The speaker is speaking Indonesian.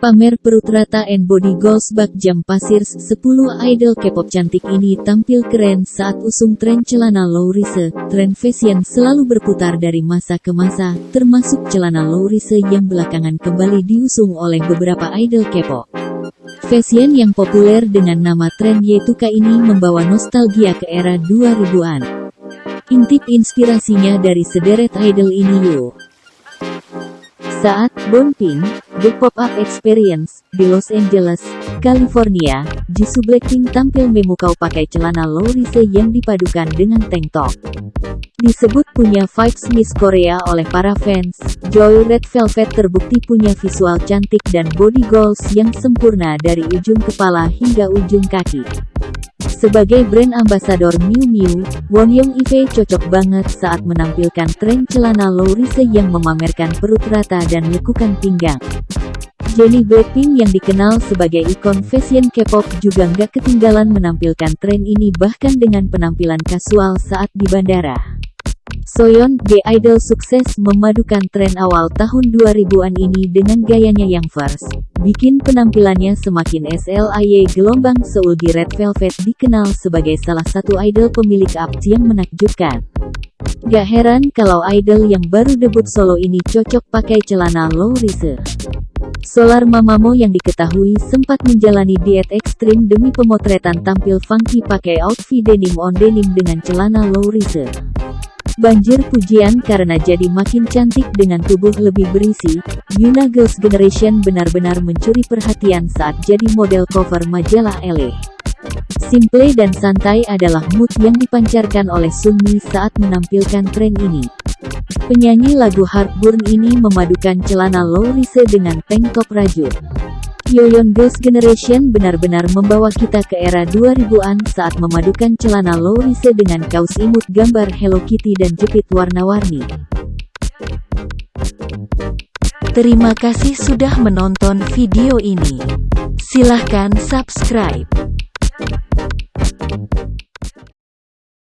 Pamer perut rata and body goals bak jam pasir 10 idol K-pop cantik ini tampil keren saat usung tren celana low rise. Tren fashion selalu berputar dari masa ke masa, termasuk celana low rise yang belakangan kembali diusung oleh beberapa idol K-pop. Fashion yang populer dengan nama tren Yetuka ini membawa nostalgia ke era 2000-an. Intip inspirasinya dari sederet idol ini yuk. Saat Bonpin, The Pop-Up Experience, di Los Angeles, California, Jisoo Blackpink tampil memukau pakai celana low rise yang dipadukan dengan tank top. Disebut punya vibes Miss Korea oleh para fans, Joy Red Velvet terbukti punya visual cantik dan body goals yang sempurna dari ujung kepala hingga ujung kaki. Sebagai brand ambassador Miu Miu, Won Young Ive cocok banget saat menampilkan tren celana low rise yang memamerkan perut rata dan lekukan pinggang. Jennie Blackpink yang dikenal sebagai ikon fashion K-pop juga nggak ketinggalan menampilkan tren ini bahkan dengan penampilan kasual saat di bandara. Soyeon, G-Idol sukses memadukan tren awal tahun 2000-an ini dengan gayanya yang first. Bikin penampilannya semakin SLAY gelombang Seoul di Red Velvet dikenal sebagai salah satu idol pemilik abs yang menakjubkan. Gak heran kalau idol yang baru debut solo ini cocok pakai celana low rise. Solar Mamamo yang diketahui sempat menjalani diet ekstrim demi pemotretan tampil funky pakai outfit denim on denim dengan celana low rise. Banjir pujian karena jadi makin cantik dengan tubuh lebih berisi, Yuna Girls Generation benar-benar mencuri perhatian saat jadi model cover majalah Elle. Simple dan santai adalah mood yang dipancarkan oleh Sunmi saat menampilkan tren ini. Penyanyi lagu Heartburn ini memadukan celana low rise dengan tank top rajut. Yoyon Girls Generation benar-benar membawa kita ke era 2000-an saat memadukan celana low rise dengan kaos imut gambar Hello Kitty dan jepit warna-warni. Terima kasih sudah menonton video ini. Silahkan subscribe.